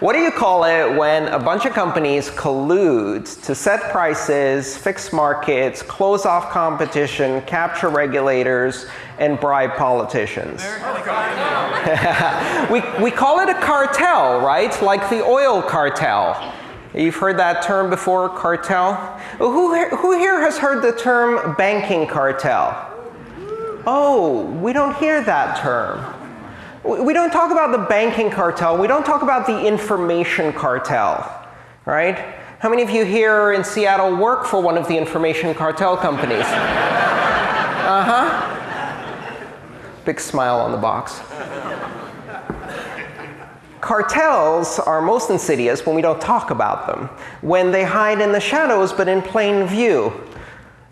What do you call it when a bunch of companies collude to set prices, fix markets, close off competition, capture regulators, and bribe politicians? we, we call it a cartel, right? Like the oil cartel. You've heard that term before, cartel? Who, who here has heard the term banking cartel? Oh, we don't hear that term. We don't talk about the banking cartel. We don't talk about the information cartel, right? How many of you here in Seattle work for one of the information cartel companies? uh-huh. Big smile on the box. Cartels are most insidious when we don't talk about them, when they hide in the shadows but in plain view.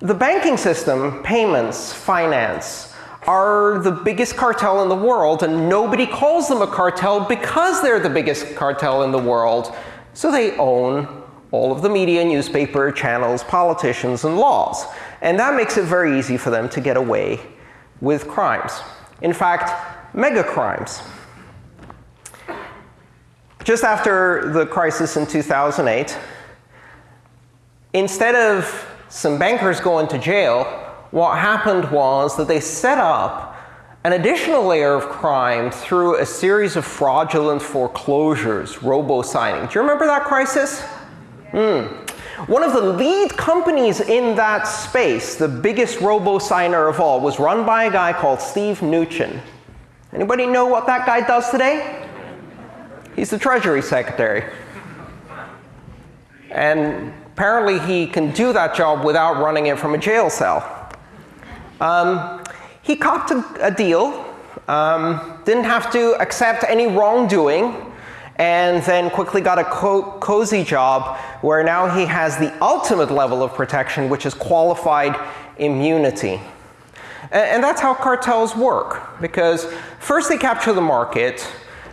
The banking system, payments, finance, are the biggest cartel in the world, and nobody calls them a cartel because they're the biggest cartel in the world. So they own all of the media, newspaper, channels, politicians, and laws. And that makes it very easy for them to get away with crimes. In fact, mega crimes. Just after the crisis in 2008, instead of some bankers going to jail, what happened was that they set up an additional layer of crime through a series of fraudulent foreclosures, robo-signing. Do you remember that crisis? Mm. One of the lead companies in that space, the biggest robo-signer of all, was run by a guy called Steve Mnuchin. Anybody know what that guy does today? He's the Treasury Secretary. And apparently he can do that job without running it from a jail cell. Um, he copped a, a deal, um, didn't have to accept any wrongdoing, and then quickly got a co cozy job where now he has the ultimate level of protection, which is qualified immunity. And, and that's how cartels work, because first they capture the market,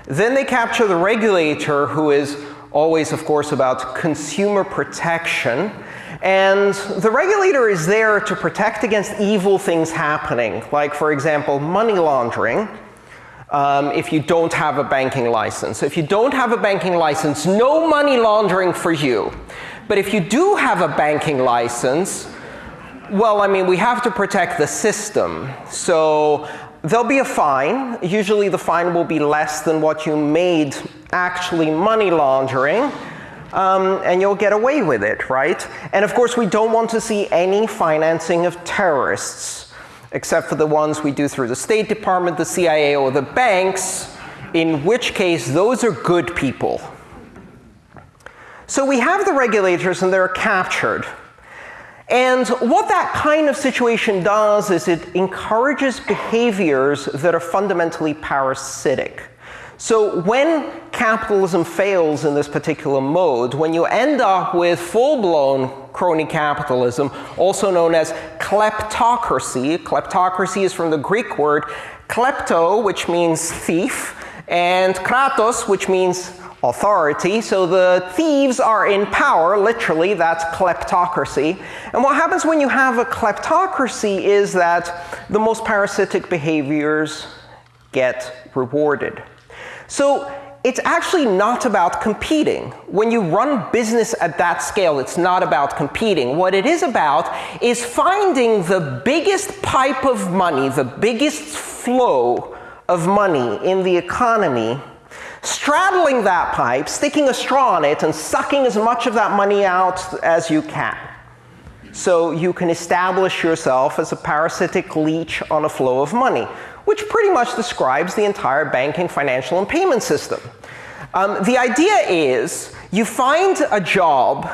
then they capture the regulator, who is always, of course, about consumer protection, and the regulator is there to protect against evil things happening, like, for example, money laundering. Um, if you don't have a banking license. If you don't have a banking license, no money laundering for you. But if you do have a banking license, well, I mean, we have to protect the system. So there'll be a fine. Usually the fine will be less than what you made actually money laundering um, and you'll get away with it, right? And of course, we don't want to see any financing of terrorists, except for the ones we do through the State Department, the CIA, or the banks, in which case those are good people. So we have the regulators, and they're captured. And what that kind of situation does is it encourages behaviors that are fundamentally parasitic. So when capitalism fails in this particular mode, when you end up with full-blown crony capitalism, also known as kleptocracy, kleptocracy is from the Greek word klepto, which means thief, and kratos, which means authority. So the thieves are in power, literally, that's kleptocracy. And what happens when you have a kleptocracy is that the most parasitic behaviors get rewarded. So it's actually not about competing. When you run business at that scale, it's not about competing. What it is about is finding the biggest pipe of money, the biggest flow of money in the economy, straddling that pipe, sticking a straw in it, and sucking as much of that money out as you can. So you can establish yourself as a parasitic leech on a flow of money which pretty much describes the entire banking, financial, and payment system. Um, the idea is you find a job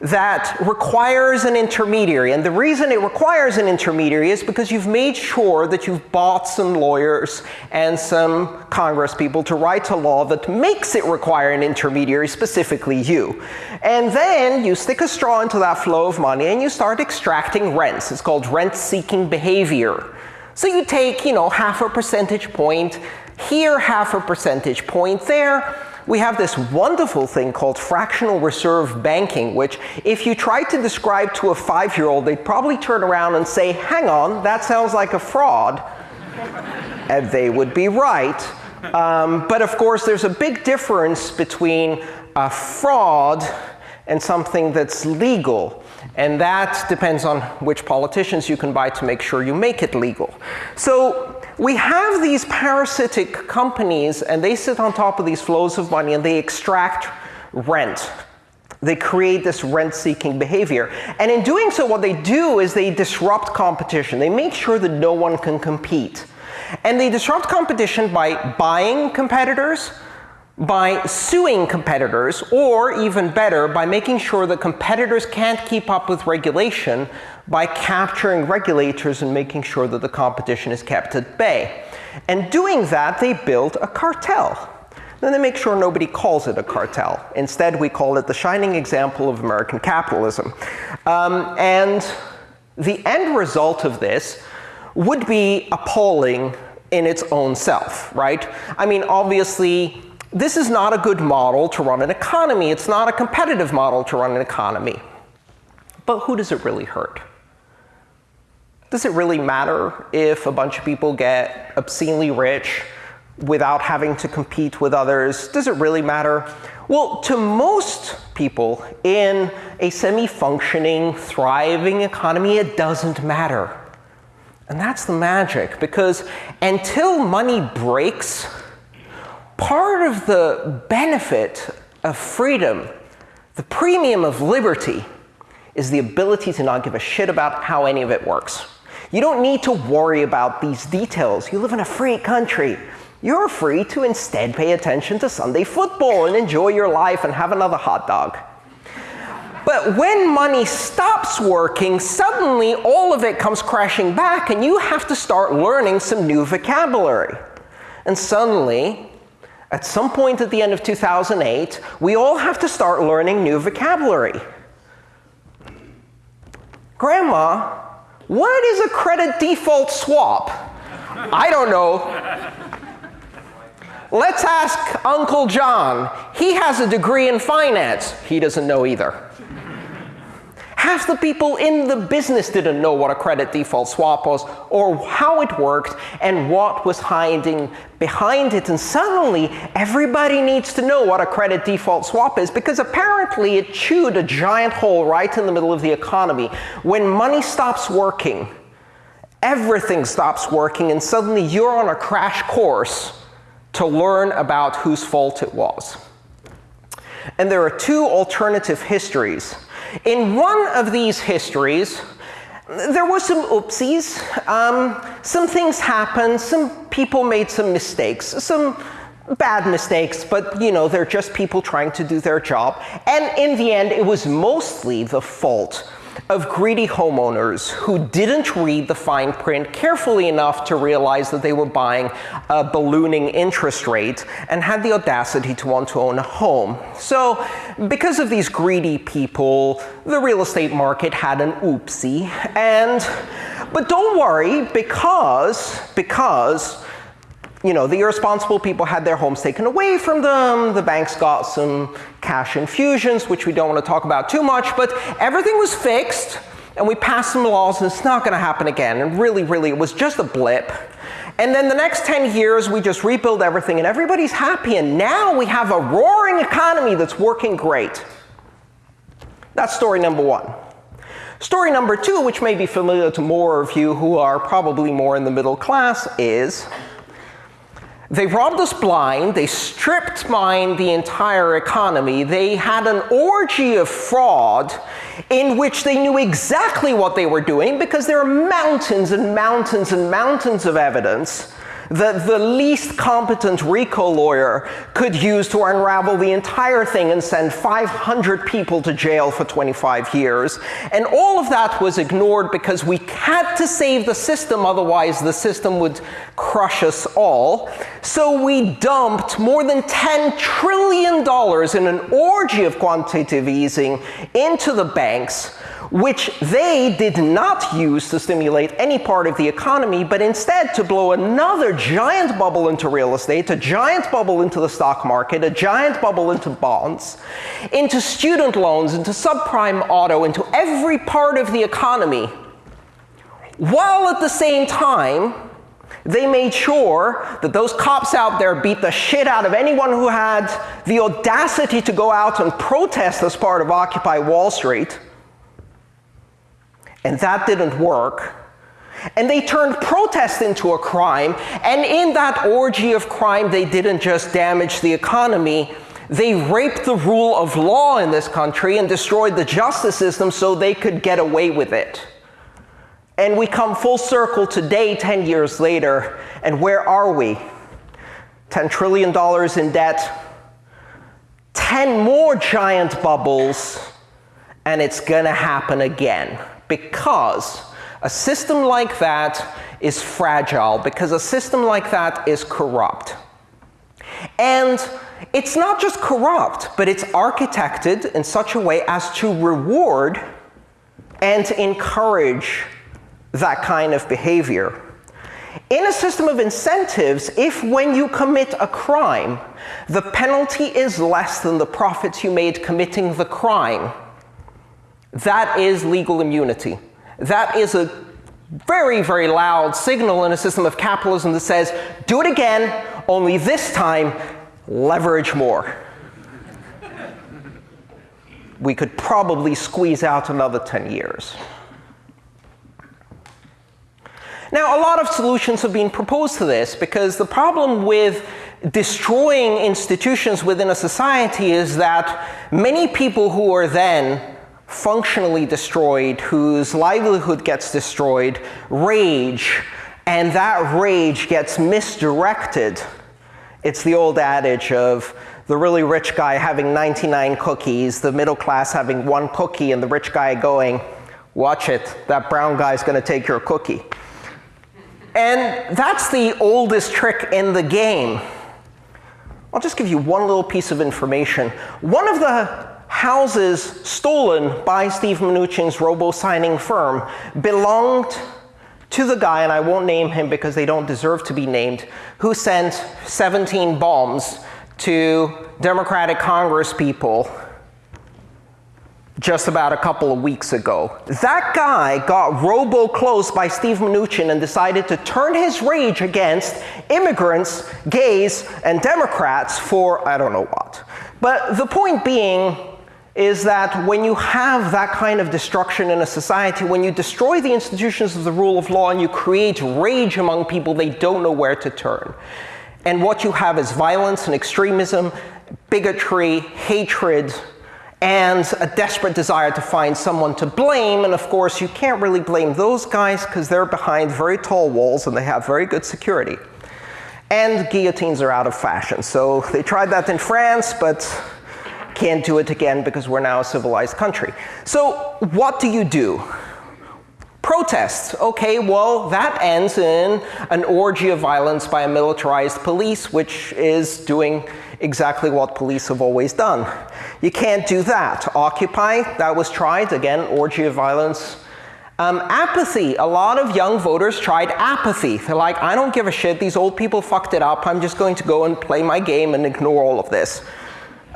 that requires an intermediary. And the reason it requires an intermediary is because you've made sure that you've bought some lawyers and some Congress people to write a law that makes it require an intermediary, specifically you. And then you stick a straw into that flow of money and you start extracting rents. It's called rent-seeking behavior. So you take, you know, half a percentage point here, half a percentage point there. We have this wonderful thing called fractional reserve banking, which if you tried to describe to a five-year-old, they'd probably turn around and say, hang on, that sounds like a fraud. and they would be right. Um, but of course, there's a big difference between a fraud and something that's legal. And that depends on which politicians you can buy to make sure you make it legal. So we have these parasitic companies, and they sit on top of these flows of money, and they extract rent. They create this rent-seeking behavior. And in doing so, what they do is they disrupt competition. They make sure that no one can compete. And they disrupt competition by buying competitors, by suing competitors, or even better, by making sure that competitors can't keep up with regulation by capturing regulators and making sure that the competition is kept at bay. And doing that, they build a cartel. Then they make sure nobody calls it a cartel. Instead, we call it the shining example of American capitalism. Um, and the end result of this would be appalling in its own self, right? I mean, obviously, this is not a good model to run an economy. It's not a competitive model to run an economy. But who does it really hurt? Does it really matter if a bunch of people get obscenely rich without having to compete with others? Does it really matter? Well, to most people in a semi-functioning, thriving economy, it doesn't matter. And that's the magic, because until money breaks, part of the benefit of freedom, the premium of liberty, is the ability to not give a shit about how any of it works. You don't need to worry about these details. You live in a free country. You're free to instead pay attention to Sunday football and enjoy your life and have another hot dog. But when money stops working, suddenly all of it comes crashing back, and you have to start learning some new vocabulary. And suddenly, at some point at the end of 2008, we all have to start learning new vocabulary. Grandma, what is a credit default swap? I don't know. Let's ask Uncle John. He has a degree in finance. He doesn't know either. Half the people in the business didn't know what a credit default swap was or how it worked and what was hiding behind it. And suddenly, everybody needs to know what a credit default swap is because apparently it chewed a giant hole right in the middle of the economy. When money stops working, everything stops working, and suddenly you're on a crash course to learn about whose fault it was. And there are two alternative histories in one of these histories, there were some oopsies. Um, some things happened. Some people made some mistakes. Some bad mistakes, but you know, they're just people trying to do their job. And in the end, it was mostly the fault of greedy homeowners who didn't read the fine print carefully enough to realize that they were buying a ballooning interest rate and had the audacity to want to own a home. So because of these greedy people, the real estate market had an oopsie. And, but don't worry, because, because you know, the irresponsible people had their homes taken away from them. The banks got some cash infusions, which we don't want to talk about too much. But everything was fixed, and we passed some laws, and it's not going to happen again. And really, really, it was just a blip. And then the next 10 years, we just rebuild everything, and everybody's happy. And now we have a roaring economy that's working great. That's story number one. Story number two, which may be familiar to more of you who are probably more in the middle class, is they robbed us blind. They stripped mine the entire economy. They had an orgy of fraud in which they knew exactly what they were doing because there are mountains and mountains and mountains of evidence that the least competent RICO lawyer could use to unravel the entire thing and send 500 people to jail for 25 years. And all of that was ignored because we had to save the system, otherwise the system would crush us all. So we dumped more than $10 trillion in an orgy of quantitative easing into the banks which they did not use to stimulate any part of the economy, but instead to blow another giant bubble into real estate, a giant bubble into the stock market, a giant bubble into bonds, into student loans, into subprime auto, into every part of the economy, while at the same time They made sure that those cops out there beat the shit out of anyone who had the audacity to go out and protest as part of Occupy Wall Street. And that didn't work. And they turned protest into a crime. And in that orgy of crime, they didn't just damage the economy, they raped the rule of law in this country and destroyed the justice system so they could get away with it. And we come full circle today, 10 years later, and where are we? $10 trillion in debt, 10 more giant bubbles, and it's gonna happen again. Because a system like that is fragile, because a system like that is corrupt. And it's not just corrupt, but it's architected in such a way as to reward and to encourage that kind of behavior. In a system of incentives, if when you commit a crime, the penalty is less than the profits you made committing the crime, that is legal immunity. That is a very, very loud signal in a system of capitalism that says, do it again, only this time, leverage more. we could probably squeeze out another 10 years. Now, a lot of solutions have been proposed to this because the problem with destroying institutions within a society is that many people who are then functionally destroyed, whose livelihood gets destroyed, rage, and that rage gets misdirected. It's the old adage of the really rich guy having 99 cookies, the middle class having one cookie, and the rich guy going, watch it, that brown guy's gonna take your cookie. And that's the oldest trick in the game. I'll just give you one little piece of information. One of the houses stolen by Steve Mnuchin's robo-signing firm belonged to the guy, and I won't name him because they don't deserve to be named, who sent 17 bombs to Democratic Congress people just about a couple of weeks ago. That guy got robo-closed by Steve Mnuchin and decided to turn his rage against immigrants, gays, and Democrats for I don't know what. But the point being is that when you have that kind of destruction in a society, when you destroy the institutions of the rule of law and you create rage among people, they don't know where to turn. And what you have is violence and extremism, bigotry, hatred, and a desperate desire to find someone to blame. And of course, you can't really blame those guys because they're behind very tall walls and they have very good security. And guillotines are out of fashion. So they tried that in France, but can't do it again because we're now a civilized country. So what do you do? Protests. Okay, well, that ends in an orgy of violence by a militarized police, which is doing exactly what police have always done. You can't do that. Occupy, that was tried. Again, orgy of violence. Um, apathy. A lot of young voters tried apathy. They're like, I don't give a shit. These old people fucked it up. I'm just going to go and play my game and ignore all of this.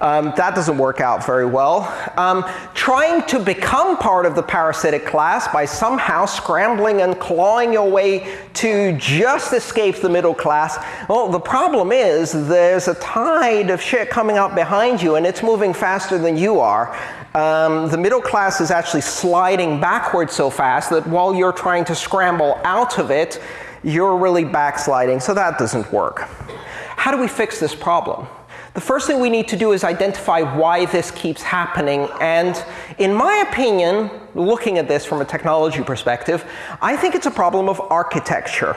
Um, that doesn't work out very well. Um, trying to become part of the parasitic class by somehow scrambling and clawing your way to just escape the middle class. Well, the problem is there's a tide of shit coming up behind you and it's moving faster than you are. Um, the middle class is actually sliding backwards so fast that while you're trying to scramble out of it, you're really backsliding, so that doesn't work. How do we fix this problem? The first thing we need to do is identify why this keeps happening. And in my opinion, looking at this from a technology perspective, I think it's a problem of architecture.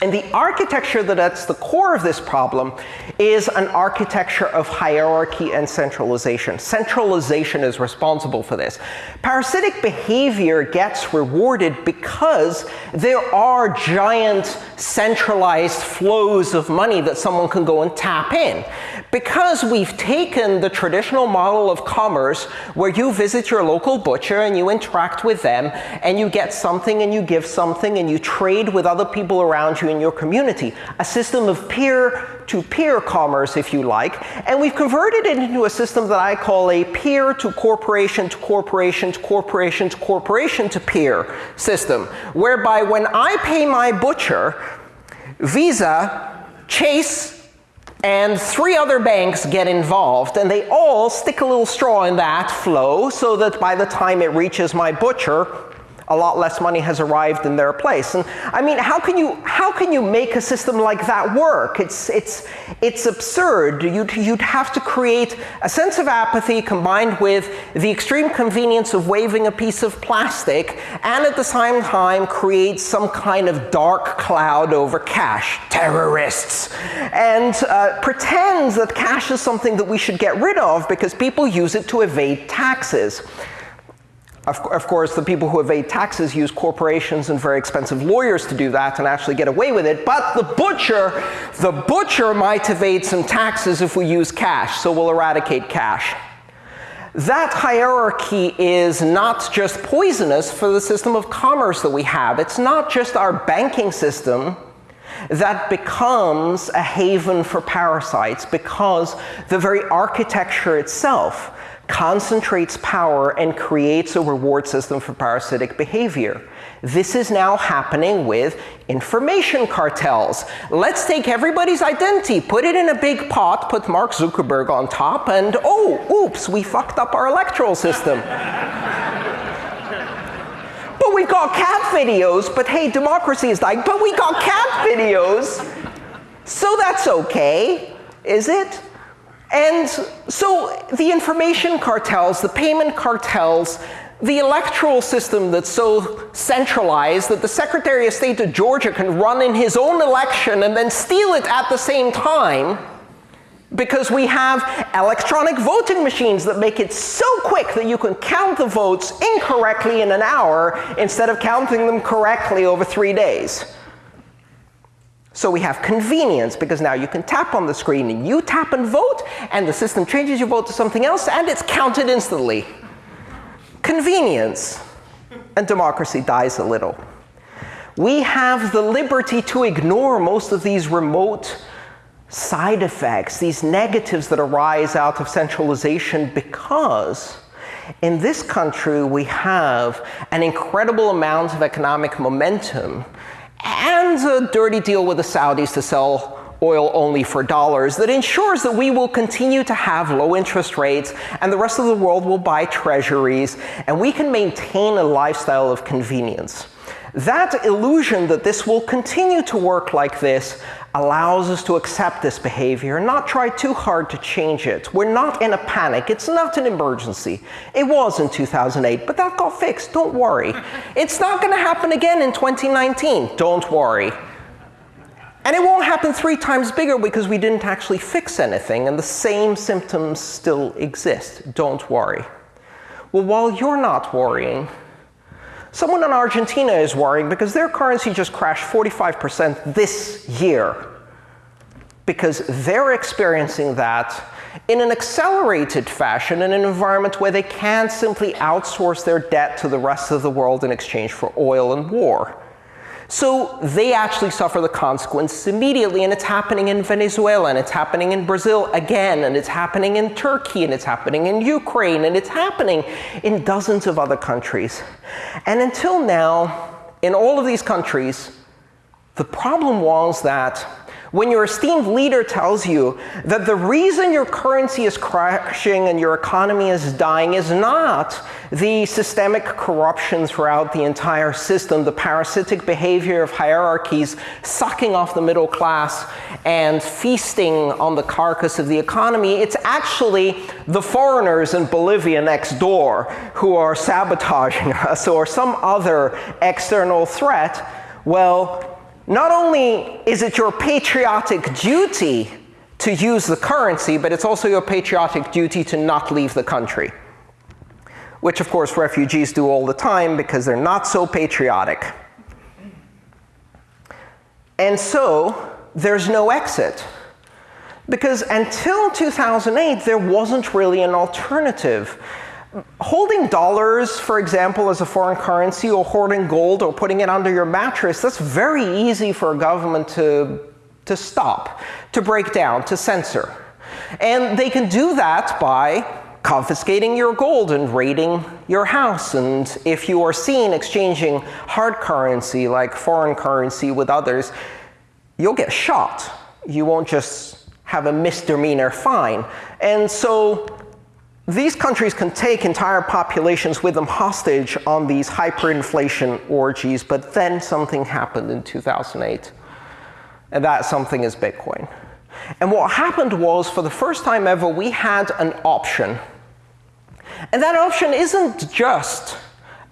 And the architecture that's the core of this problem is an architecture of hierarchy and centralization. Centralization is responsible for this. Parasitic behavior gets rewarded because there are giant centralized flows of money that someone can go and tap in. Because we've taken the traditional model of commerce where you visit your local butcher and you interact with them and you get something and you give something and you trade with other people around you in your community, a system of peer-to-peer -peer commerce, if you like, and we've converted it into a system that I call a peer-to-corporation to corporation to corporation to corporation to peer system, whereby when I pay my butcher, Visa, Chase, and three other banks get involved, and they all stick a little straw in that flow so that by the time it reaches my butcher, a lot less money has arrived in their place. And I mean, how can you, how can you make a system like that work? It's, it's, it's absurd. You'd, you'd have to create a sense of apathy combined with the extreme convenience of waving a piece of plastic, and at the same time create some kind of dark cloud over cash, terrorists, and uh, pretend that cash is something that we should get rid of because people use it to evade taxes. Of, of, course, the people who evade taxes use corporations and very expensive lawyers to do that and actually get away with it. But the butcher, the butcher might evade some taxes if we use cash, so we'll eradicate cash. That hierarchy is not just poisonous for the system of commerce that we have. It's not just our banking system that becomes a haven for parasites because the very architecture itself concentrates power and creates a reward system for parasitic behavior. This is now happening with information cartels. Let's take everybody's identity, put it in a big pot, put Mark Zuckerberg on top, and oh, oops, we fucked up our electoral system. but we got cat videos, but hey, democracy is like, but we got cat videos, so that's okay, is it? And so the information cartels, the payment cartels, the electoral system that's so centralized that the Secretary of State of Georgia can run in his own election and then steal it at the same time because we have electronic voting machines that make it so quick that you can count the votes incorrectly in an hour instead of counting them correctly over three days. So we have convenience, because now you can tap on the screen and you tap and vote, and the system changes your vote to something else, and it's counted instantly. Convenience. And democracy dies a little. We have the liberty to ignore most of these remote side effects, these negatives that arise out of centralization because in this country we have an incredible amount of economic momentum and a dirty deal with the Saudis to sell oil only for dollars that ensures that we will continue to have low interest rates and the rest of the world will buy treasuries and we can maintain a lifestyle of convenience. That illusion that this will continue to work like this allows us to accept this behavior and not try too hard to change it. We're not in a panic. It's not an emergency. It was in 2008, but that got fixed. Don't worry. It's not going to happen again in 2019. Don't worry. And it won't happen three times bigger because we didn't actually fix anything and the same symptoms still exist. Don't worry. Well, while you're not worrying, Someone in Argentina is worrying because their currency just crashed 45% this year because they're experiencing that in an accelerated fashion in an environment where they can't simply outsource their debt to the rest of the world in exchange for oil and war. So they actually suffer the consequences immediately, and it's happening in Venezuela, and it's happening in Brazil again, and it's happening in Turkey, and it's happening in Ukraine, and it's happening in dozens of other countries. And until now, in all of these countries, the problem was that when your esteemed leader tells you that the reason your currency is crashing and your economy is dying is not the systemic corruption throughout the entire system, the parasitic behavior of hierarchies sucking off the middle class and feasting on the carcass of the economy, it's actually the foreigners in Bolivia next door who are sabotaging us or some other external threat. Well, not only is it your patriotic duty to use the currency, but it's also your patriotic duty to not leave the country. Which, of course, refugees do all the time because they're not so patriotic. And so, there's no exit. Because until 2008, there wasn't really an alternative holding dollars, for example, as a foreign currency, or hoarding gold, or putting it under your mattress, that's very easy for a government to, to stop, to break down, to censor. And they can do that by confiscating your gold and raiding your house. And if you are seen exchanging hard currency, like foreign currency, with others, you'll get shot. You won't just have a misdemeanor fine. And so these countries can take entire populations with them hostage on these hyperinflation orgies, but then something happened in 2008. And that something is Bitcoin. And what happened was, for the first time ever, we had an option. And that option isn't just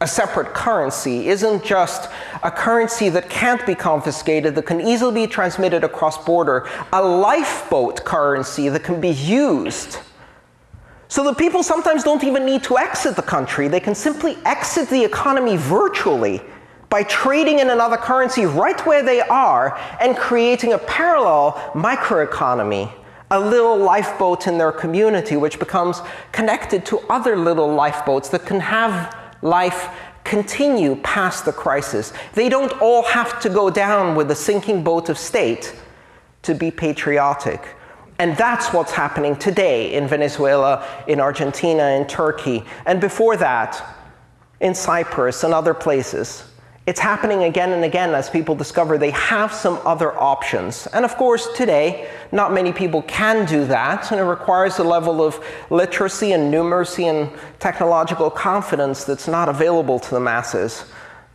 a separate currency, isn't just a currency that can't be confiscated, that can easily be transmitted across border, a lifeboat currency that can be used. So that people sometimes don't even need to exit the country. They can simply exit the economy virtually by trading in another currency right where they are and creating a parallel microeconomy, a little lifeboat in their community which becomes connected to other little lifeboats that can have life continue past the crisis. They don't all have to go down with the sinking boat of state to be patriotic. And that's what's happening today in Venezuela, in Argentina, in Turkey, and before that, in Cyprus and other places. It's happening again and again as people discover they have some other options. And of course, today, not many people can do that, and it requires a level of literacy and numeracy and technological confidence that's not available to the masses.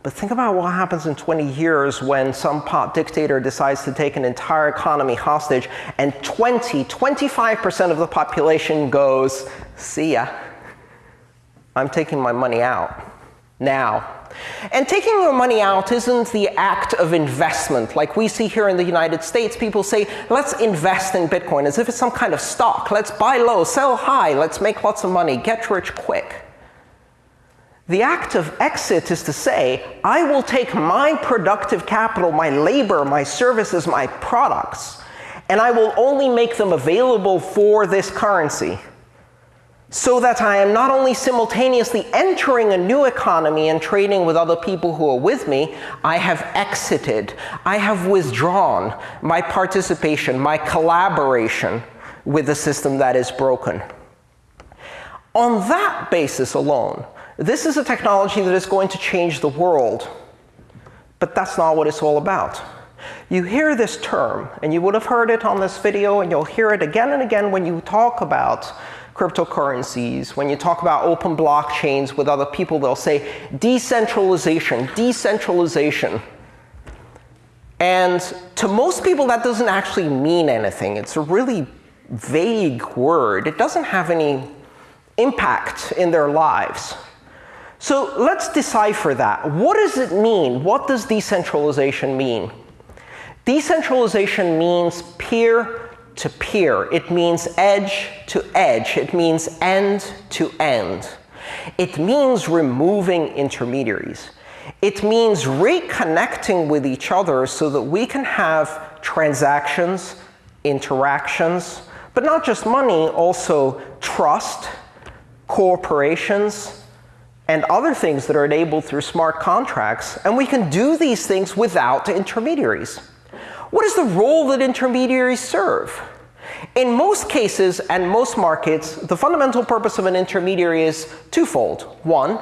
But think about what happens in 20 years when some pot dictator decides to take an entire economy hostage and 20, 25% of the population goes, see ya. I'm taking my money out now. And taking your money out isn't the act of investment. Like we see here in the United States, people say, let's invest in Bitcoin as if it's some kind of stock. Let's buy low, sell high, let's make lots of money, get rich quick. The act of exit is to say, I will take my productive capital, my labor, my services, my products, and I will only make them available for this currency so that I am not only simultaneously entering a new economy and trading with other people who are with me, I have exited, I have withdrawn my participation, my collaboration with the system that is broken. On that basis alone, this is a technology that is going to change the world. But that's not what it's all about. You hear this term, and you would have heard it on this video, and you'll hear it again and again when you talk about cryptocurrencies, when you talk about open blockchains with other people, they'll say decentralization, decentralization. And to most people, that doesn't actually mean anything. It's a really vague word. It doesn't have any impact in their lives. So let's decipher that. What does it mean? What does decentralization mean? Decentralization means peer to peer. It means edge to edge. It means end to end. It means removing intermediaries. It means reconnecting with each other so that we can have transactions, interactions, but not just money, also trust, cooperations, and other things that are enabled through smart contracts. And we can do these things without intermediaries. What is the role that intermediaries serve? In most cases and most markets, the fundamental purpose of an intermediary is twofold. One,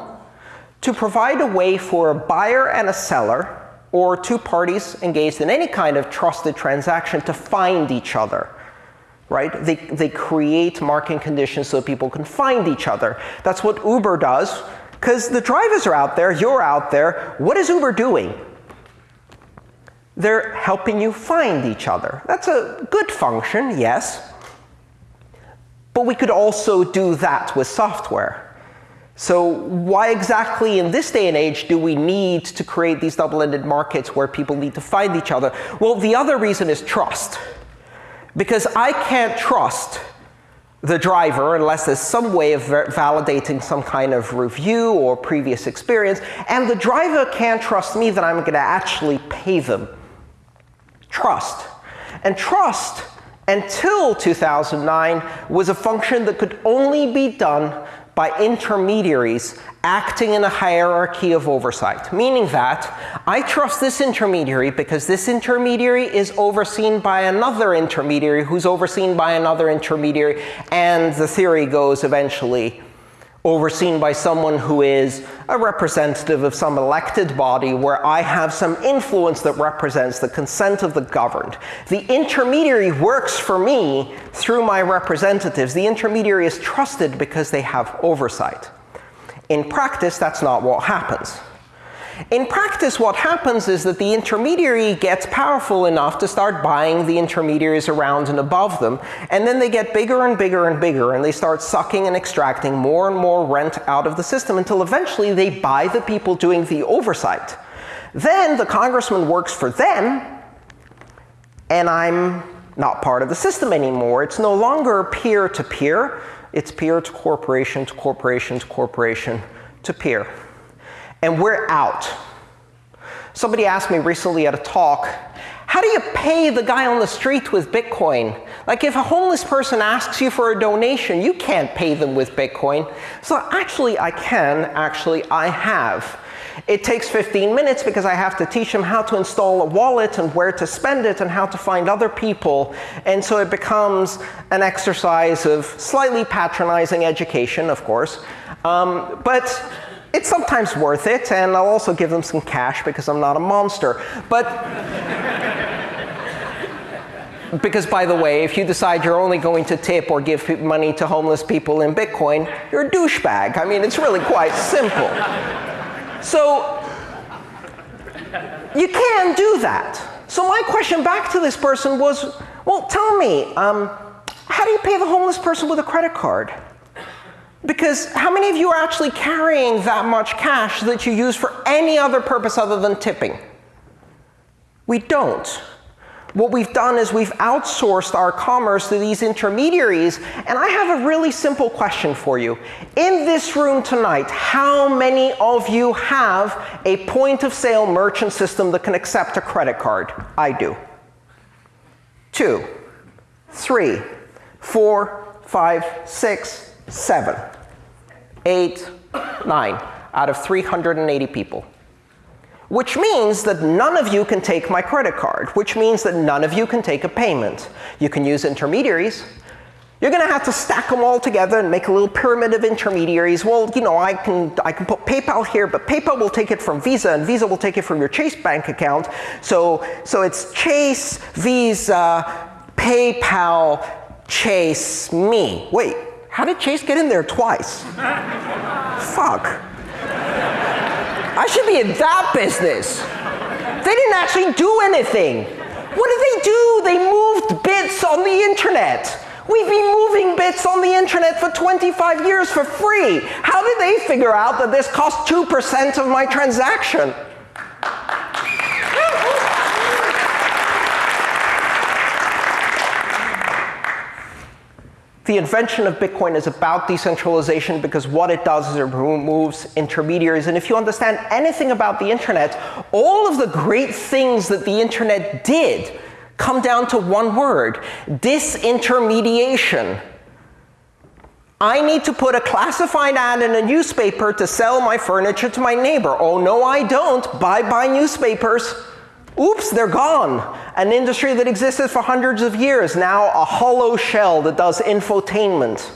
to provide a way for a buyer and a seller, or two parties engaged in any kind of trusted transaction, to find each other. Right? They, they create market conditions so people can find each other. That's what Uber does, because the drivers are out there, you're out there. What is Uber doing? They're helping you find each other. That's a good function, yes. But we could also do that with software. So why exactly in this day and age do we need to create these double-ended markets where people need to find each other? Well, the other reason is trust. Because I can't trust the driver unless there's some way of validating some kind of review or previous experience. And the driver can't trust me that I'm going to actually pay them trust. And trust, until 2009, was a function that could only be done by intermediaries acting in a hierarchy of oversight, meaning that I trust this intermediary because this intermediary is overseen by another intermediary who's overseen by another intermediary, and the theory goes eventually, overseen by someone who is a representative of some elected body where I have some influence that represents the consent of the governed. The intermediary works for me through my representatives. The intermediary is trusted because they have oversight. In practice, that's not what happens. In practice, what happens is that the intermediary gets powerful enough to start buying the intermediaries around and above them, and then they get bigger and bigger and bigger, and they start sucking and extracting more and more rent out of the system until eventually they buy the people doing the oversight. Then the congressman works for them, and I'm not part of the system anymore. It's no longer peer-to-peer. -peer. It's peer to corporation to corporation to corporation to peer and we're out. Somebody asked me recently at a talk, how do you pay the guy on the street with Bitcoin? Like if a homeless person asks you for a donation, you can't pay them with Bitcoin. So actually I can, actually I have. It takes 15 minutes because I have to teach them how to install a wallet and where to spend it and how to find other people. And so it becomes an exercise of slightly patronizing education, of course. Um, but it's sometimes worth it, and I'll also give them some cash because I'm not a monster. But because by the way, if you decide you're only going to tip or give money to homeless people in Bitcoin, you're a douchebag. I mean, it's really quite simple. So you can do that. So my question back to this person was, well, tell me, um, how do you pay the homeless person with a credit card? Because how many of you are actually carrying that much cash that you use for any other purpose other than tipping? We don't. What we've done is we've outsourced our commerce to these intermediaries. And I have a really simple question for you. In this room tonight, how many of you have a point of sale merchant system that can accept a credit card? I do. Two, three, four, five, six, seven, eight, nine out of 380 people. Which means that none of you can take my credit card, which means that none of you can take a payment. You can use intermediaries. You're going to have to stack them all together and make a little pyramid of intermediaries. Well, you know, I can, I can put PayPal here, but PayPal will take it from Visa, and Visa will take it from your Chase bank account. So, so it's Chase, Visa, PayPal, Chase, me. Wait, how did Chase get in there twice? Fuck. I should be in that business. They didn't actually do anything. What did they do? They moved bits on the internet. We've been moving bits on the internet for 25 years for free. How did they figure out that this cost 2% of my transaction? The invention of Bitcoin is about decentralization because what it does is it removes intermediaries. And if you understand anything about the internet, all of the great things that the internet did come down to one word, disintermediation. I need to put a classified ad in a newspaper to sell my furniture to my neighbor. Oh, no, I don't. Bye-bye newspapers. Oops, they're gone. An industry that existed for hundreds of years, now a hollow shell that does infotainment.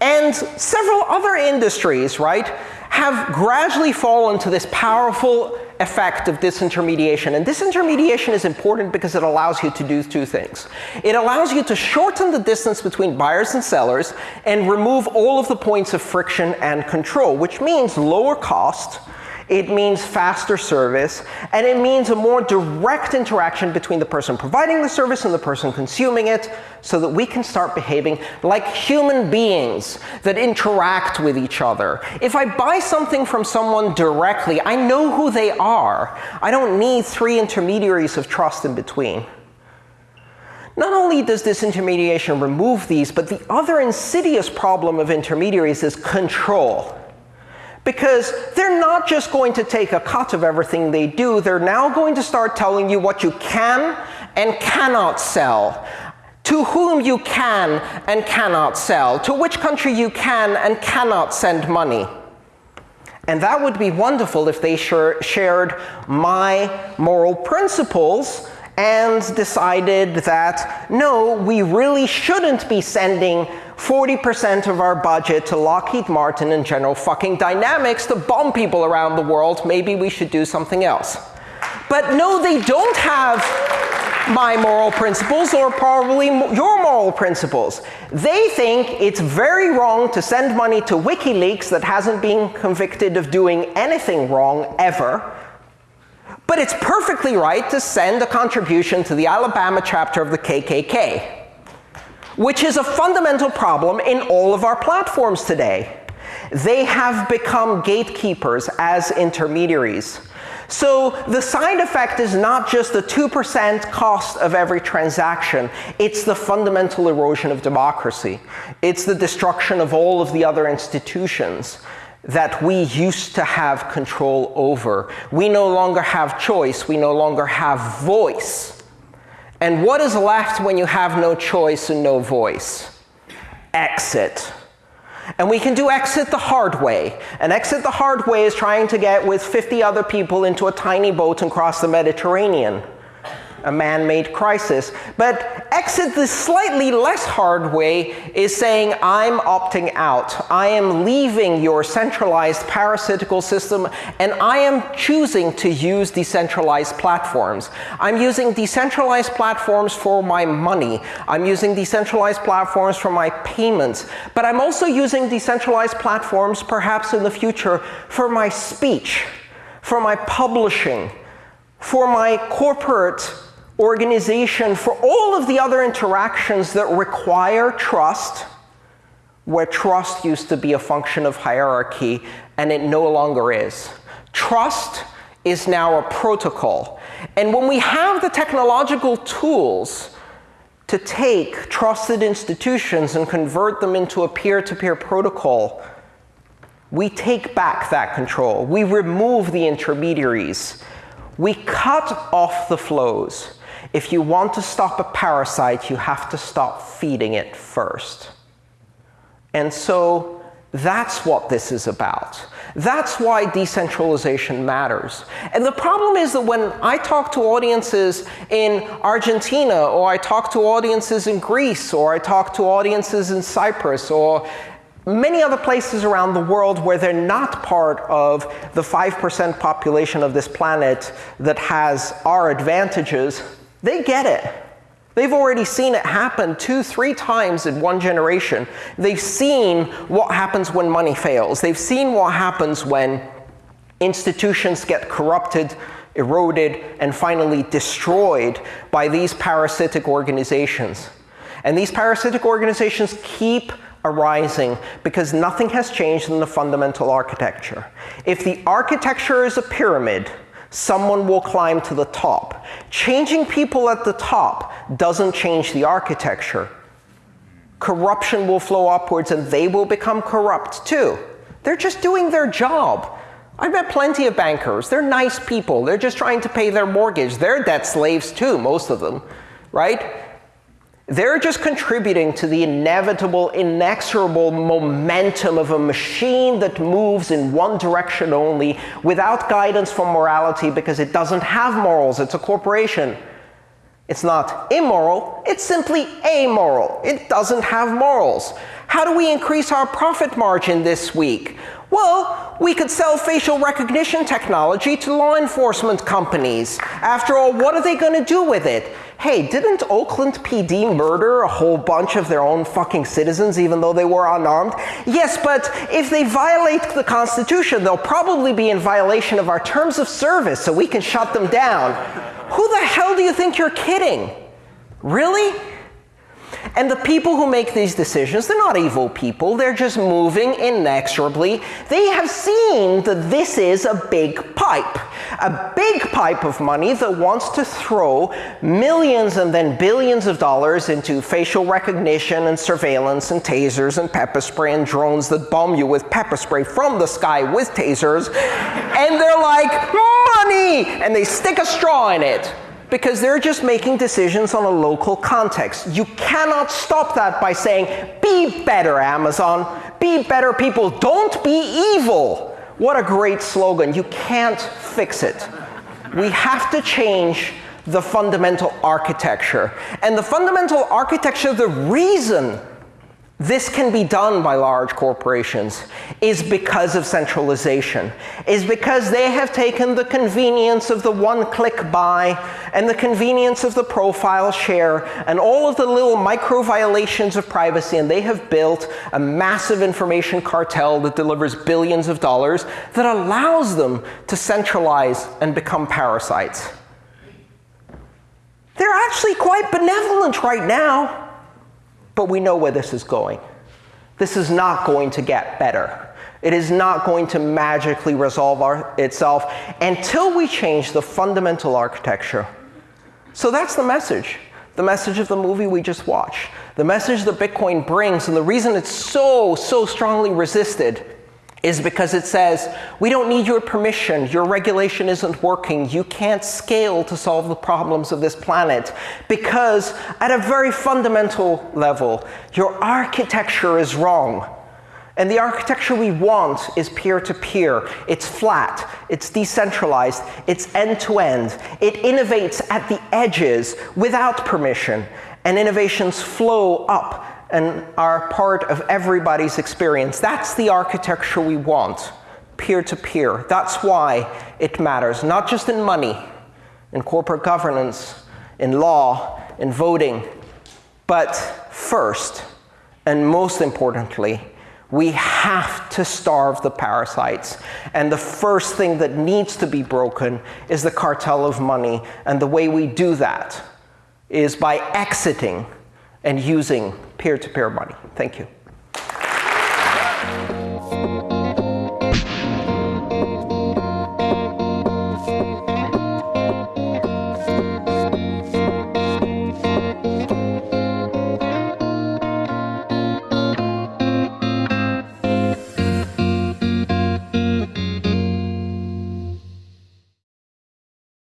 and several other industries, right, have gradually fallen to this powerful effect of disintermediation. And disintermediation is important because it allows you to do two things. It allows you to shorten the distance between buyers and sellers and remove all of the points of friction and control, which means lower cost, it means faster service, and it means a more direct interaction between the person providing the service and the person consuming it so that we can start behaving like human beings that interact with each other. If I buy something from someone directly, I know who they are. I don't need three intermediaries of trust in between. Not only does disintermediation remove these, but the other insidious problem of intermediaries is control. Because they're not just going to take a cut of everything they do, they're now going to start telling you what you can and cannot sell, to whom you can and cannot sell, to which country you can and cannot send money. And that would be wonderful if they shared my moral principles and decided that no, we really shouldn't be sending 40% of our budget to Lockheed Martin and General fucking Dynamics to bomb people around the world. Maybe we should do something else. But no, they don't have my moral principles or probably your moral principles. They think it's very wrong to send money to WikiLeaks that hasn't been convicted of doing anything wrong ever. But it's perfectly right to send a contribution to the Alabama chapter of the KKK, which is a fundamental problem in all of our platforms today. They have become gatekeepers as intermediaries. So the side effect is not just the 2% cost of every transaction. It's the fundamental erosion of democracy. It's the destruction of all of the other institutions that we used to have control over. We no longer have choice. We no longer have voice. And what is left when you have no choice and no voice? Exit. And we can do exit the hard way. And exit the hard way is trying to get with 50 other people into a tiny boat and cross the Mediterranean a man-made crisis. But exit the slightly less hard way is saying, I'm opting out. I am leaving your centralized parasitical system, and I am choosing to use decentralized platforms. I'm using decentralized platforms for my money. I'm using decentralized platforms for my payments. But I'm also using decentralized platforms, perhaps in the future, for my speech, for my publishing, for my corporate organization for all of the other interactions that require trust, where trust used to be a function of hierarchy, and it no longer is. Trust is now a protocol. And when we have the technological tools to take trusted institutions and convert them into a peer-to-peer -peer protocol, we take back that control. We remove the intermediaries. We cut off the flows. If you want to stop a parasite, you have to stop feeding it first. And so that's what this is about. That's why decentralization matters. And the problem is that when I talk to audiences in Argentina, or I talk to audiences in Greece, or I talk to audiences in Cyprus, or many other places around the world where they're not part of the 5% population of this planet that has our advantages, they get it. They've already seen it happen two, three times in one generation. They've seen what happens when money fails. They've seen what happens when institutions get corrupted, eroded, and finally destroyed by these parasitic organizations. And these parasitic organizations keep arising because nothing has changed in the fundamental architecture. If the architecture is a pyramid, someone will climb to the top. Changing people at the top doesn't change the architecture. Corruption will flow upwards and they will become corrupt too. They're just doing their job. I've met plenty of bankers. They're nice people. They're just trying to pay their mortgage. They're debt slaves too, most of them, right? They're just contributing to the inevitable, inexorable momentum of a machine that moves in one direction only without guidance from morality because it doesn't have morals. It's a corporation. It's not immoral, it's simply amoral. It doesn't have morals. How do we increase our profit margin this week? Well, we could sell facial recognition technology to law enforcement companies. After all, what are they going to do with it? Hey, didn't Oakland PD murder a whole bunch of their own fucking citizens even though they were unarmed? Yes, but if they violate the Constitution, they'll probably be in violation of our terms of service, so we can shut them down. Who the hell do you think you're kidding? Really? And the people who make these decisions, they're not evil people. They're just moving inexorably. They have seen that this is a big pipe. A big pipe of money that wants to throw millions and then billions of dollars into facial recognition and surveillance and tasers and pepper spray and drones that bomb you with pepper spray from the sky with tasers. and they're like, money! And they stick a straw in it because they're just making decisions on a local context. You cannot stop that by saying, be better, Amazon. Be better people. Don't be evil. What a great slogan. You can't fix it. We have to change the fundamental architecture. And the fundamental architecture, the reason this can be done by large corporations is because of centralization, is because they have taken the convenience of the one-click buy and the convenience of the profile share and all of the little micro violations of privacy, and they have built a massive information cartel that delivers billions of dollars that allows them to centralize and become parasites. They're actually quite benevolent right now. But we know where this is going. This is not going to get better. It is not going to magically resolve our, itself until we change the fundamental architecture. So that's the message. The message of the movie we just watched. The message that Bitcoin brings, and the reason it's so, so strongly resisted is because it says, we don't need your permission, your regulation isn't working, you can't scale to solve the problems of this planet. Because at a very fundamental level, your architecture is wrong. And the architecture we want is peer-to-peer. -peer. It's flat, it's decentralized, it's end-to-end. -end. It innovates at the edges without permission, and innovations flow up and are part of everybody's experience. That's the architecture we want, peer-to-peer. -peer. That's why it matters, not just in money, in corporate governance, in law, in voting, but first, and most importantly, we have to starve the parasites. And the first thing that needs to be broken is the cartel of money. And the way we do that is by exiting and using peer-to-peer -peer money. Thank you.